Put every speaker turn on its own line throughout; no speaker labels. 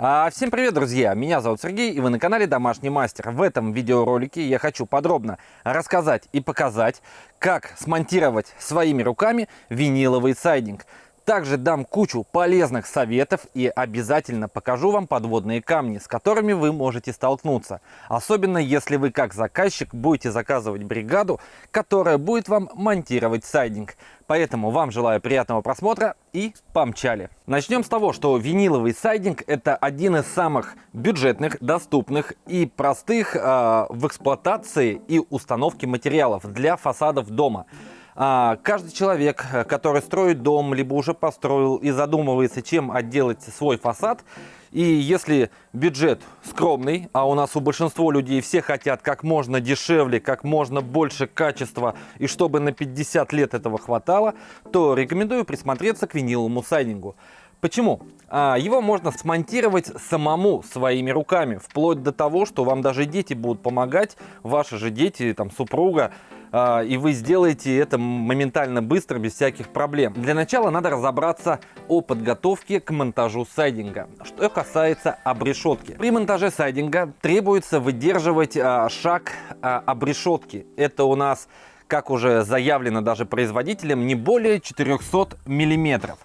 А, всем привет, друзья! Меня зовут Сергей, и вы на канале Домашний Мастер. В этом видеоролике я хочу подробно рассказать и показать, как смонтировать своими руками виниловый сайдинг. Также дам кучу полезных советов и обязательно покажу вам подводные камни, с которыми вы можете столкнуться. Особенно если вы как заказчик будете заказывать бригаду, которая будет вам монтировать сайдинг. Поэтому вам желаю приятного просмотра и помчали. Начнем с того, что виниловый сайдинг это один из самых бюджетных, доступных и простых э, в эксплуатации и установке материалов для фасадов дома. А, каждый человек, э, который строит дом, либо уже построил и задумывается, чем отделать свой фасад, и если бюджет скромный, а у нас у большинства людей все хотят как можно дешевле, как можно больше качества, и чтобы на 50 лет этого хватало, то рекомендую присмотреться к виниловому сайдингу. Почему? А, его можно смонтировать самому своими руками, вплоть до того, что вам даже дети будут помогать, ваши же дети, там, супруга, и вы сделаете это моментально быстро, без всяких проблем. Для начала надо разобраться о подготовке к монтажу сайдинга. Что касается обрешетки. При монтаже сайдинга требуется выдерживать а, шаг а, обрешетки. Это у нас, как уже заявлено даже производителем, не более 400 миллиметров.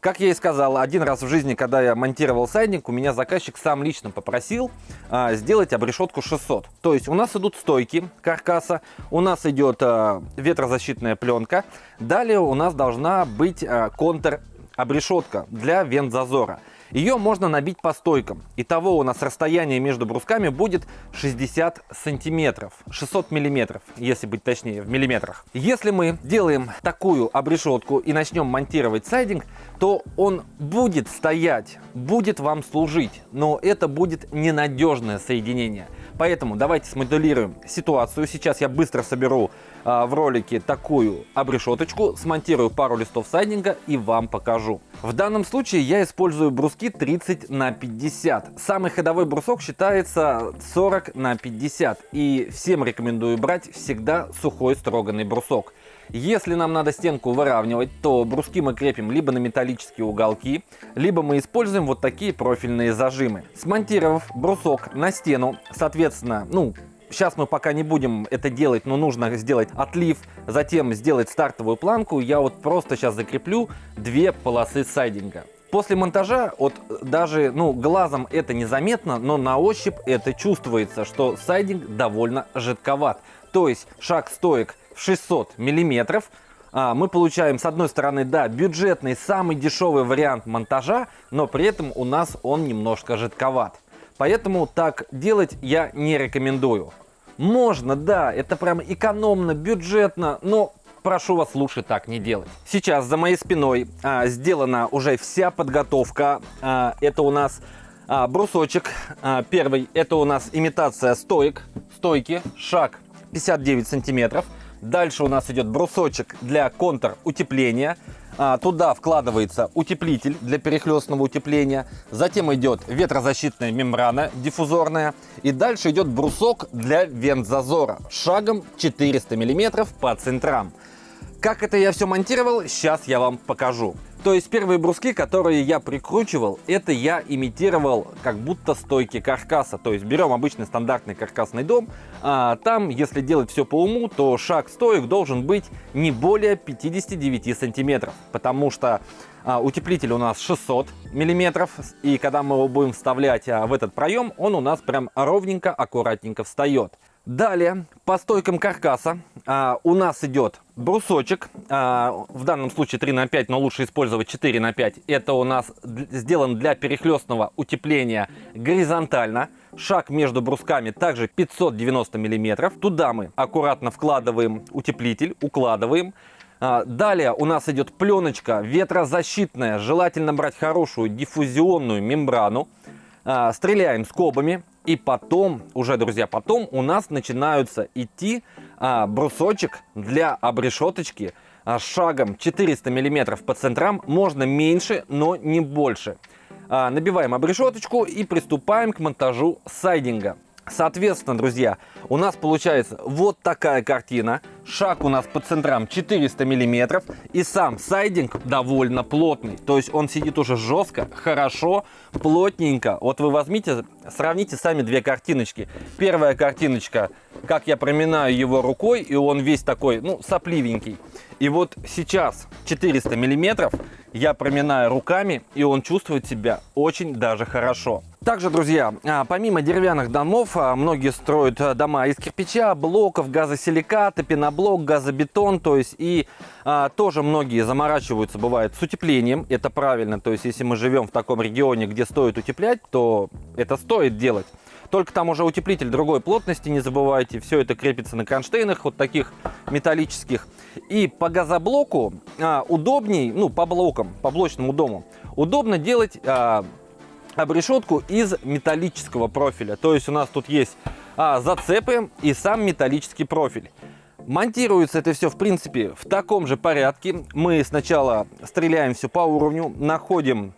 Как я и сказал, один раз в жизни, когда я монтировал сайдинг, у меня заказчик сам лично попросил а, сделать обрешетку 600. То есть у нас идут стойки каркаса, у нас идет а, ветрозащитная пленка, далее у нас должна быть а, контр обрешетка для вент-зазора. Ее можно набить по стойкам. Итого у нас расстояние между брусками будет 60 сантиметров, 600 миллиметров, если быть точнее, в миллиметрах. Если мы делаем такую обрешетку и начнем монтировать сайдинг, то он будет стоять, будет вам служить, но это будет ненадежное соединение. Поэтому давайте смоделируем ситуацию. Сейчас я быстро соберу в ролике такую обрешеточку, смонтирую пару листов сайдинга и вам покажу. В данном случае я использую бруски 30 на 50. Самый ходовой брусок считается 40 на 50. И всем рекомендую брать всегда сухой строганный брусок. Если нам надо стенку выравнивать, то бруски мы крепим либо на металлические уголки, либо мы используем вот такие профильные зажимы. Смонтировав брусок на стену, соответственно, ну, Сейчас мы пока не будем это делать, но нужно сделать отлив, затем сделать стартовую планку. Я вот просто сейчас закреплю две полосы сайдинга. После монтажа, вот даже ну, глазом это незаметно, но на ощупь это чувствуется, что сайдинг довольно жидковат. То есть шаг стоек в 600 миллиметров, а, мы получаем с одной стороны, да, бюджетный, самый дешевый вариант монтажа, но при этом у нас он немножко жидковат. Поэтому так делать я не рекомендую. Можно, да, это прям экономно, бюджетно, но прошу вас лучше так не делать. Сейчас за моей спиной а, сделана уже вся подготовка. А, это у нас а, брусочек. А, первый, это у нас имитация стоек, стойки, шаг 59 сантиметров. Дальше у нас идет брусочек для контур утепления. А, туда вкладывается утеплитель для перехлестного утепления. Затем идет ветрозащитная мембрана диффузорная. И дальше идет брусок для вент-зазора шагом 400 мм по центрам. Как это я все монтировал, сейчас я вам покажу. То есть первые бруски, которые я прикручивал, это я имитировал как будто стойки каркаса. То есть берем обычный стандартный каркасный дом, а там, если делать все по уму, то шаг стоек должен быть не более 59 сантиметров. Потому что а, утеплитель у нас 600 миллиметров, и когда мы его будем вставлять а, в этот проем, он у нас прям ровненько, аккуратненько встает. Далее, по стойкам каркаса а, у нас идет брусочек, а, в данном случае 3 на 5, но лучше использовать 4 на 5. Это у нас сделан для перехлестного утепления горизонтально. Шаг между брусками также 590 миллиметров. Туда мы аккуратно вкладываем утеплитель, укладываем. А, далее у нас идет пленочка ветрозащитная, желательно брать хорошую диффузионную мембрану. А, стреляем скобами и потом, уже, друзья, потом у нас начинаются идти а, брусочек для обрешеточки а, шагом 400 миллиметров по центрам. Можно меньше, но не больше. А, набиваем обрешеточку и приступаем к монтажу сайдинга. Соответственно, друзья, у нас получается вот такая картина. Шаг у нас по центрам 400 миллиметров. И сам сайдинг довольно плотный. То есть он сидит уже жестко, хорошо, плотненько. Вот вы возьмите, сравните сами две картиночки. Первая картиночка, как я проминаю его рукой, и он весь такой, ну, сопливенький. И вот сейчас 400 миллиметров я проминаю руками, и он чувствует себя очень даже хорошо. Также, друзья, а, помимо деревянных домов, а, многие строят а, дома из кирпича, блоков, газосиликата, пеноблок, газобетон, то есть и а, тоже многие заморачиваются, бывает, с утеплением, это правильно, то есть если мы живем в таком регионе, где стоит утеплять, то это стоит делать. Только там уже утеплитель другой плотности, не забывайте, все это крепится на кронштейнах, вот таких металлических. И по газоблоку а, удобней, ну по блокам, по блочному дому, удобно делать а, обрешетку из металлического профиля. То есть у нас тут есть а, зацепы и сам металлический профиль. Монтируется это все, в принципе, в таком же порядке. Мы сначала стреляем все по уровню, находим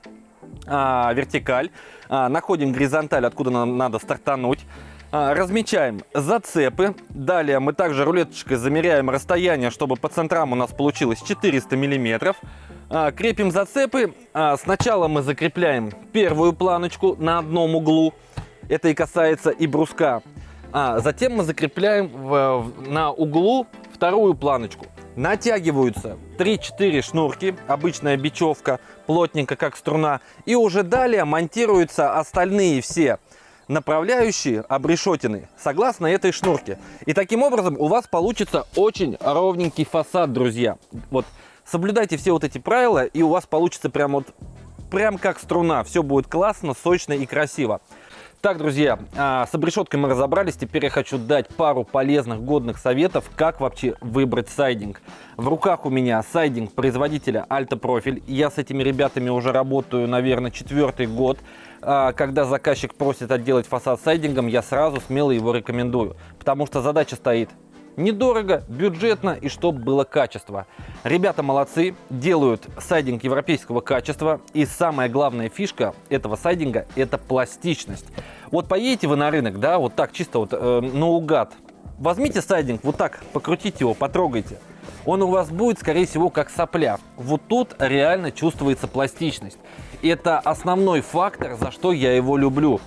а, вертикаль, а, находим горизонталь, откуда нам надо стартануть. А, размечаем зацепы. Далее мы также рулеточкой замеряем расстояние, чтобы по центрам у нас получилось 400 миллиметров. А, крепим зацепы. А, сначала мы закрепляем первую планочку на одном углу. Это и касается и бруска. А затем мы закрепляем в, на углу вторую планочку. Натягиваются 3-4 шнурки, обычная бечевка, плотненько как струна. И уже далее монтируются остальные все направляющие обрешетины согласно этой шнурке. И таким образом у вас получится очень ровненький фасад, друзья. Вот Соблюдайте все вот эти правила, и у вас получится прям вот прям как струна. Все будет классно, сочно и красиво. Так, друзья, а, с обрешеткой мы разобрались. Теперь я хочу дать пару полезных, годных советов, как вообще выбрать сайдинг. В руках у меня сайдинг производителя Alta Profil. Я с этими ребятами уже работаю, наверное, четвертый год. А, когда заказчик просит отделать фасад сайдингом, я сразу смело его рекомендую. Потому что задача стоит Недорого, бюджетно и чтобы было качество. Ребята молодцы, делают сайдинг европейского качества. И самая главная фишка этого сайдинга – это пластичность. Вот поедете вы на рынок, да, вот так чисто вот э, наугад. Возьмите сайдинг, вот так покрутите его, потрогайте. Он у вас будет, скорее всего, как сопля. Вот тут реально чувствуется пластичность. Это основной фактор, за что я его люблю.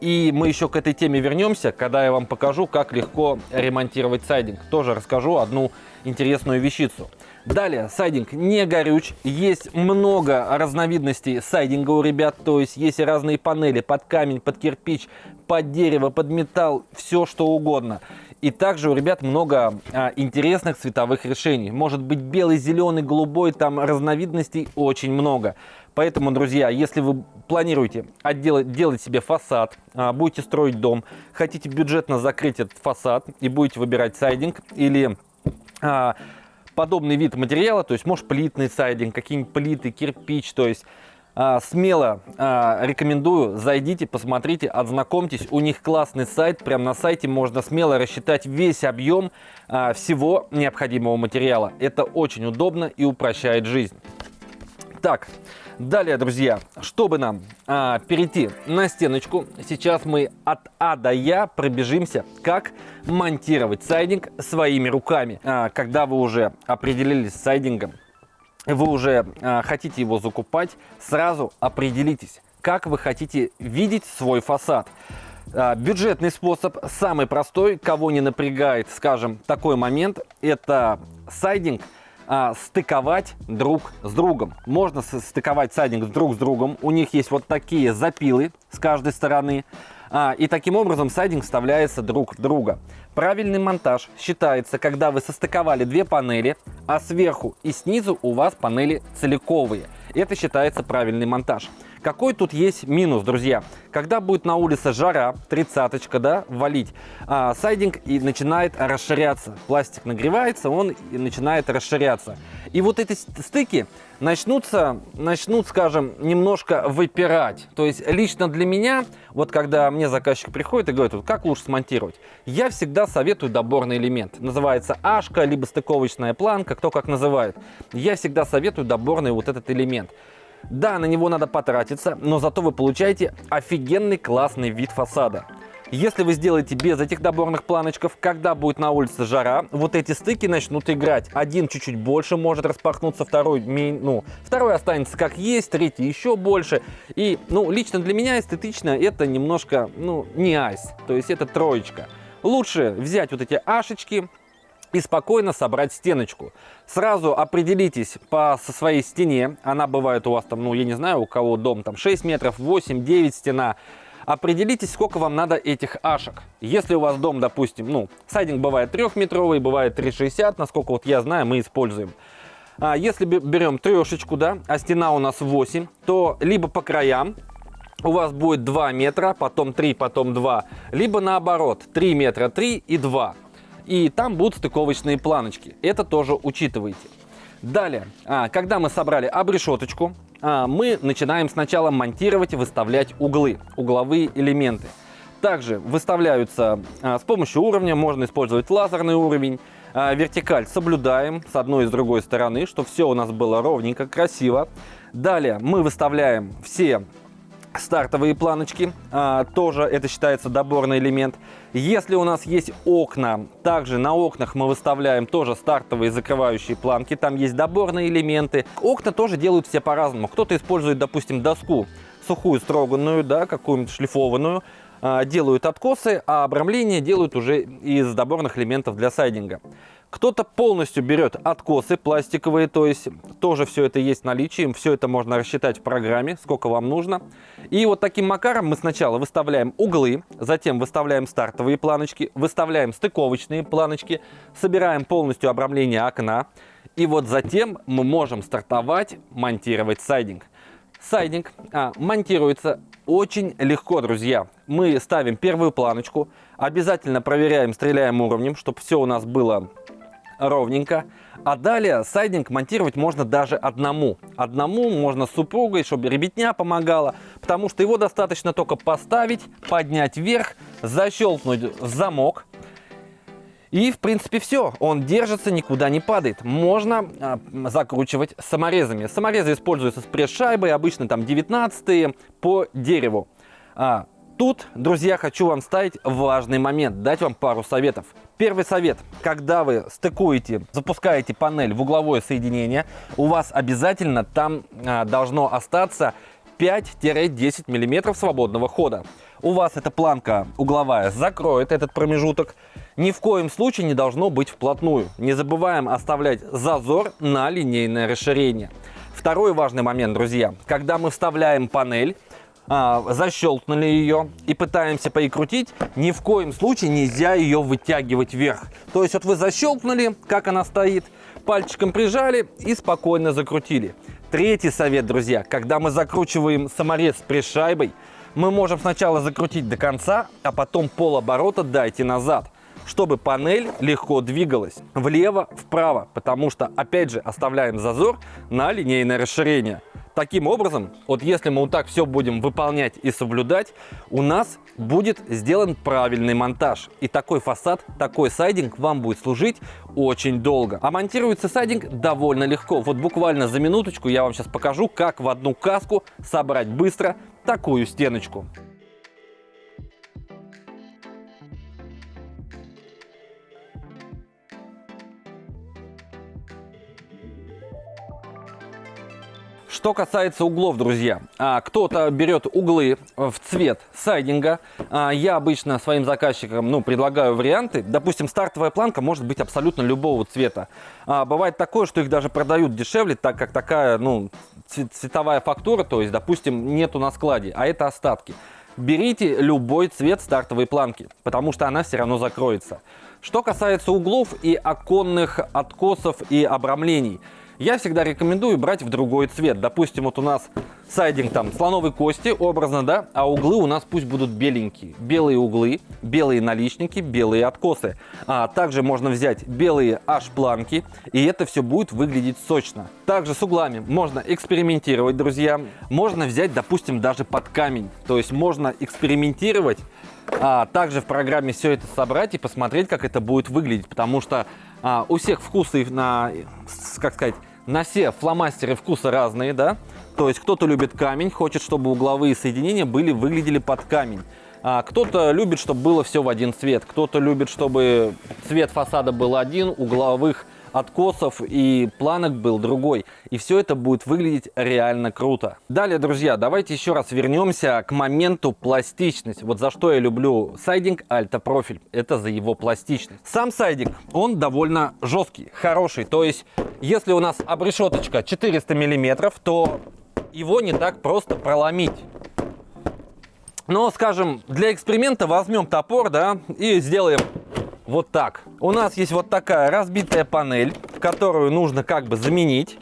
И мы еще к этой теме вернемся, когда я вам покажу, как легко ремонтировать сайдинг. Тоже расскажу одну интересную вещицу. Далее, сайдинг не горюч. Есть много разновидностей сайдинга у ребят. То есть есть разные панели под камень, под кирпич, под дерево, под металл, все что угодно. И также у ребят много а, интересных цветовых решений. Может быть белый, зеленый, голубой, там разновидностей очень много. Поэтому, друзья, если вы планируете отделать, делать себе фасад, а, будете строить дом, хотите бюджетно закрыть этот фасад и будете выбирать сайдинг или а, подобный вид материала, то есть может плитный сайдинг, какие-нибудь плиты, кирпич, то есть а, смело рекомендую, зайдите, посмотрите, ознакомьтесь. У них классный сайт, прямо на сайте можно смело рассчитать весь объем всего необходимого материала. Это очень удобно и упрощает жизнь. Так, далее, друзья, чтобы нам а, перейти на стеночку, сейчас мы от А до Я пробежимся, как монтировать сайдинг своими руками. А, когда вы уже определились с сайдингом, вы уже а, хотите его закупать, сразу определитесь, как вы хотите видеть свой фасад. А, бюджетный способ, самый простой, кого не напрягает, скажем, такой момент, это сайдинг – а, стыковать друг с другом. Можно стыковать сайдинг друг с другом. У них есть вот такие запилы с каждой стороны. А, и таким образом сайдинг вставляется друг в друга. Правильный монтаж считается, когда вы состыковали две панели, а сверху и снизу у вас панели целиковые. Это считается правильный монтаж. Какой тут есть минус, друзья? Когда будет на улице жара, тридцаточка, да, валить, а, сайдинг и начинает расширяться. Пластик нагревается, он и начинает расширяться. И вот эти стыки начнутся, начнут, скажем, немножко выпирать. То есть лично для меня, вот когда мне заказчик приходит и говорит, вот как лучше смонтировать, я всегда советую доборный элемент. Называется ашка, либо стыковочная планка, кто как называет. Я всегда советую доборный вот этот элемент. Да, на него надо потратиться, но зато вы получаете офигенный классный вид фасада. Если вы сделаете без этих доборных планочков, когда будет на улице жара, вот эти стыки начнут играть. Один чуть-чуть больше может распахнуться, второй, ну, второй останется как есть, третий еще больше. И, ну, лично для меня эстетично это немножко, ну, не айс, то есть это троечка. Лучше взять вот эти ашечки, и спокойно собрать стеночку. Сразу определитесь по со своей стене. Она бывает у вас там, ну, я не знаю, у кого дом там 6 метров, 8, 9 стена. Определитесь, сколько вам надо этих ашек. Если у вас дом, допустим, ну, сайдинг бывает 3-метровый, бывает 3,60, насколько вот я знаю, мы используем. А если берем трешечку, да, а стена у нас 8, то либо по краям у вас будет 2 метра, потом 3, потом 2, либо наоборот, 3 метра 3 и 2 и там будут стыковочные планочки. Это тоже учитывайте. Далее, а, когда мы собрали обрешеточку, а, мы начинаем сначала монтировать выставлять углы, угловые элементы. Также выставляются а, с помощью уровня, можно использовать лазерный уровень, вертикаль соблюдаем с одной и с другой стороны, чтобы все у нас было ровненько, красиво. Далее мы выставляем все стартовые планочки, а, тоже это считается доборный элемент. Если у нас есть окна, также на окнах мы выставляем тоже стартовые закрывающие планки, там есть доборные элементы. Окна тоже делают все по-разному. Кто-то использует, допустим, доску сухую, строганную, да, какую-нибудь шлифованную, а, делают откосы, а обрамление делают уже из доборных элементов для сайдинга. Кто-то полностью берет откосы пластиковые, то есть тоже все это есть в наличии, все это можно рассчитать в программе, сколько вам нужно. И вот таким макаром мы сначала выставляем углы, затем выставляем стартовые планочки, выставляем стыковочные планочки, собираем полностью обрамление окна. И вот затем мы можем стартовать, монтировать сайдинг. Сайдинг а, монтируется очень легко, друзья. Мы ставим первую планочку, обязательно проверяем, стреляем уровнем, чтобы все у нас было ровненько. А далее сайдинг монтировать можно даже одному. Одному можно с супругой, чтобы ребятня помогала, потому что его достаточно только поставить, поднять вверх, защелкнуть замок. И, в принципе, все. Он держится, никуда не падает. Можно а, закручивать саморезами. Саморезы используются с пресс-шайбой, обычно там 19 по дереву. А, Тут, друзья, хочу вам ставить важный момент, дать вам пару советов. Первый совет. Когда вы стыкуете, запускаете панель в угловое соединение, у вас обязательно там а, должно остаться 5-10 мм свободного хода. У вас эта планка угловая закроет этот промежуток. Ни в коем случае не должно быть вплотную. Не забываем оставлять зазор на линейное расширение. Второй важный момент, друзья. Когда мы вставляем панель, а, защелкнули ее и пытаемся поикрутить, ни в коем случае нельзя ее вытягивать вверх. То есть вот вы защелкнули, как она стоит, пальчиком прижали и спокойно закрутили. Третий совет, друзья, когда мы закручиваем саморез с пришайбой, мы можем сначала закрутить до конца, а потом полоборота дайте назад чтобы панель легко двигалась влево, вправо, потому что, опять же, оставляем зазор на линейное расширение. Таким образом, вот если мы вот так все будем выполнять и соблюдать, у нас будет сделан правильный монтаж. И такой фасад, такой сайдинг вам будет служить очень долго. А монтируется сайдинг довольно легко. Вот буквально за минуточку я вам сейчас покажу, как в одну каску собрать быстро такую стеночку. Что касается углов, друзья, а, кто-то берет углы в цвет сайдинга. А, я обычно своим заказчикам ну, предлагаю варианты. Допустим, стартовая планка может быть абсолютно любого цвета. А, бывает такое, что их даже продают дешевле, так как такая ну, цветовая фактура, то есть, допустим, нету на складе, а это остатки. Берите любой цвет стартовой планки, потому что она все равно закроется. Что касается углов и оконных откосов и обрамлений – я всегда рекомендую брать в другой цвет. Допустим, вот у нас сайдинг там слоновой кости, образно, да, а углы у нас пусть будут беленькие. Белые углы, белые наличники, белые откосы. А также можно взять белые аж-планки, и это все будет выглядеть сочно. Также с углами можно экспериментировать, друзья. Можно взять, допустим, даже под камень. То есть можно экспериментировать, а также в программе все это собрать и посмотреть, как это будет выглядеть. Потому что а, у всех вкусы на, как сказать, на все фломастеры вкуса разные, да? То есть кто-то любит камень, хочет, чтобы угловые соединения были, выглядели под камень. А, кто-то любит, чтобы было все в один цвет, кто-то любит, чтобы цвет фасада был один, угловых откосов и планок был другой. И все это будет выглядеть реально круто. Далее, друзья, давайте еще раз вернемся к моменту пластичность. Вот за что я люблю сайдинг Альта Профиль. Это за его пластичность. Сам сайдинг, он довольно жесткий, хороший. То есть, если у нас обрешеточка 400 миллиметров, то его не так просто проломить. Но, скажем, для эксперимента возьмем топор, да, и сделаем вот так. У нас есть вот такая разбитая панель, которую нужно как бы заменить.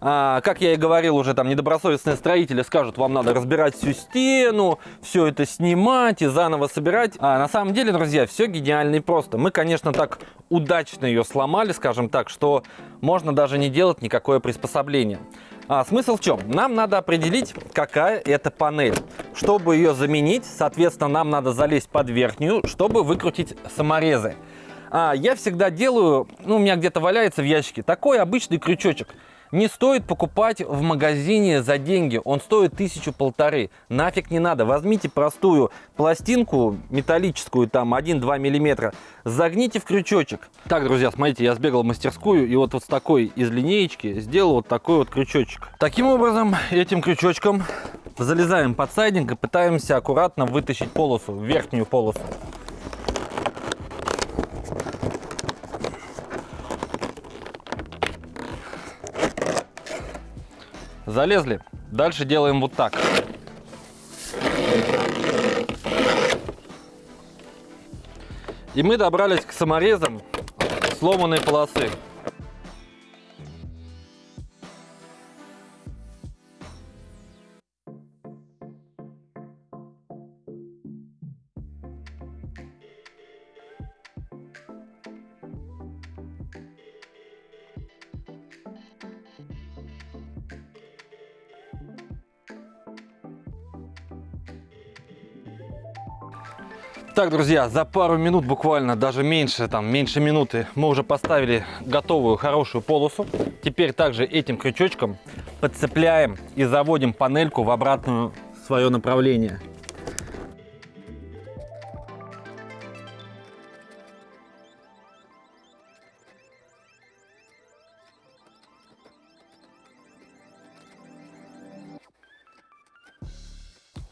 А, как я и говорил, уже там недобросовестные строители скажут, вам надо разбирать всю стену, все это снимать и заново собирать. А на самом деле, друзья, все гениально и просто. Мы, конечно, так удачно ее сломали, скажем так, что можно даже не делать никакое приспособление. А, смысл в чем? Нам надо определить, какая это панель. Чтобы ее заменить, соответственно, нам надо залезть под верхнюю, чтобы выкрутить саморезы. А, я всегда делаю, ну, у меня где-то валяется в ящике, такой обычный крючочек не стоит покупать в магазине за деньги. Он стоит тысячу полторы. Нафиг не надо. Возьмите простую пластинку металлическую, там 1-2 миллиметра, загните в крючочек. Так, друзья, смотрите, я сбегал в мастерскую и вот, вот с такой из линеечки сделал вот такой вот крючочек. Таким образом, этим крючочком залезаем под сайдинг и пытаемся аккуратно вытащить полосу, верхнюю полосу. Залезли. Дальше делаем вот так. И мы добрались к саморезам сломанной полосы. Так, друзья, за пару минут буквально, даже меньше, там, меньше минуты, мы уже поставили готовую хорошую полосу. Теперь также этим крючочком подцепляем и заводим панельку в обратную свое направление.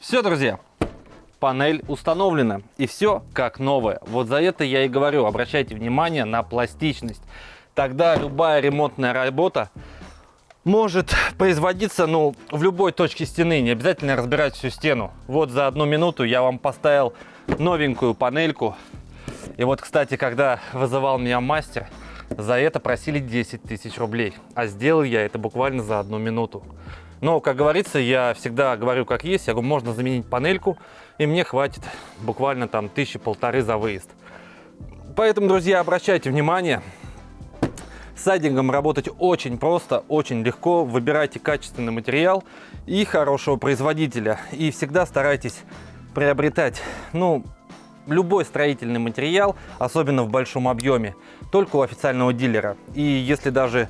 Все, друзья, панель установлена и все как новое. Вот за это я и говорю, обращайте внимание на пластичность. Тогда любая ремонтная работа может производиться ну, в любой точке стены, не обязательно разбирать всю стену. Вот за одну минуту я вам поставил новенькую панельку. И вот, кстати, когда вызывал меня мастер, за это просили 10 тысяч рублей. А сделал я это буквально за одну минуту. Но, как говорится, я всегда говорю как есть. Я говорю, можно заменить панельку, и мне хватит буквально там тысячи полторы за выезд. Поэтому, друзья, обращайте внимание. С сайдингом работать очень просто, очень легко. Выбирайте качественный материал и хорошего производителя. И всегда старайтесь приобретать, ну, любой строительный материал, особенно в большом объеме, только у официального дилера. И если даже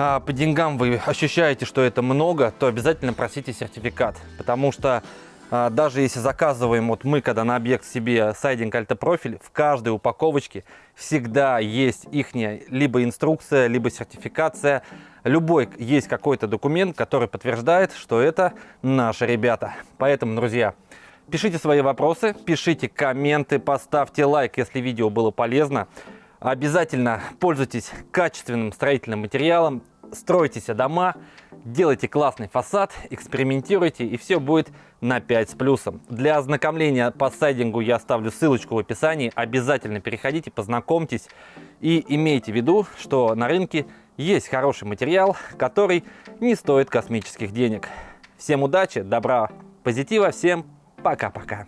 по деньгам вы ощущаете, что это много, то обязательно просите сертификат. Потому что а, даже если заказываем, вот мы когда на объект себе сайдинг альтопрофиль, в каждой упаковочке всегда есть их либо инструкция, либо сертификация. Любой есть какой-то документ, который подтверждает, что это наши ребята. Поэтому, друзья, пишите свои вопросы, пишите комменты, поставьте лайк, если видео было полезно. Обязательно пользуйтесь качественным строительным материалом, стройте себе дома, делайте классный фасад, экспериментируйте, и все будет на 5 с плюсом. Для ознакомления по сайдингу я оставлю ссылочку в описании. Обязательно переходите, познакомьтесь и имейте в виду, что на рынке есть хороший материал, который не стоит космических денег. Всем удачи, добра, позитива, всем пока-пока.